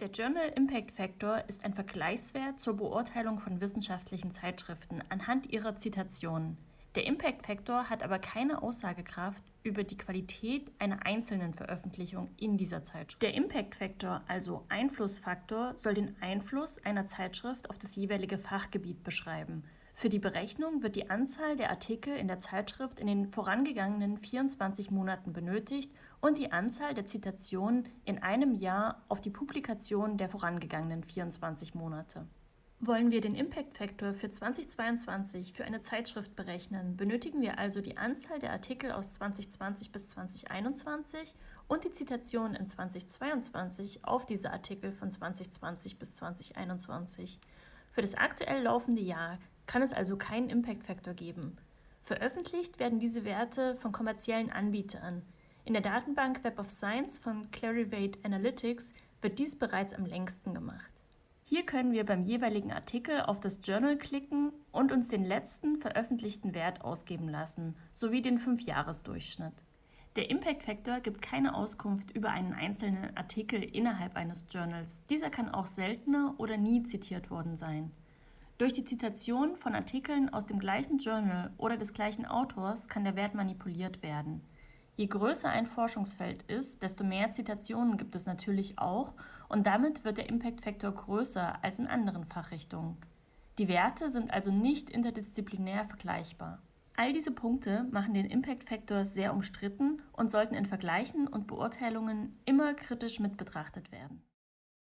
Der Journal Impact Factor ist ein Vergleichswert zur Beurteilung von wissenschaftlichen Zeitschriften anhand ihrer Zitationen. Der Impact Factor hat aber keine Aussagekraft über die Qualität einer einzelnen Veröffentlichung in dieser Zeitschrift. Der Impact Factor, also Einflussfaktor, soll den Einfluss einer Zeitschrift auf das jeweilige Fachgebiet beschreiben. Für die Berechnung wird die Anzahl der Artikel in der Zeitschrift in den vorangegangenen 24 Monaten benötigt und die Anzahl der Zitationen in einem Jahr auf die Publikation der vorangegangenen 24 Monate. Wollen wir den Impact Factor für 2022 für eine Zeitschrift berechnen, benötigen wir also die Anzahl der Artikel aus 2020 bis 2021 und die Zitationen in 2022 auf diese Artikel von 2020 bis 2021. Für das aktuell laufende Jahr kann es also keinen Impact Factor geben. Veröffentlicht werden diese Werte von kommerziellen Anbietern. In der Datenbank Web of Science von Clarivate Analytics wird dies bereits am längsten gemacht. Hier können wir beim jeweiligen Artikel auf das Journal klicken und uns den letzten veröffentlichten Wert ausgeben lassen, sowie den 5-Jahres-Durchschnitt. Der Impact Factor gibt keine Auskunft über einen einzelnen Artikel innerhalb eines Journals. Dieser kann auch seltener oder nie zitiert worden sein. Durch die Zitation von Artikeln aus dem gleichen Journal oder des gleichen Autors kann der Wert manipuliert werden. Je größer ein Forschungsfeld ist, desto mehr Zitationen gibt es natürlich auch und damit wird der Impact Factor größer als in anderen Fachrichtungen. Die Werte sind also nicht interdisziplinär vergleichbar. All diese Punkte machen den Impact Factor sehr umstritten und sollten in Vergleichen und Beurteilungen immer kritisch mit betrachtet werden.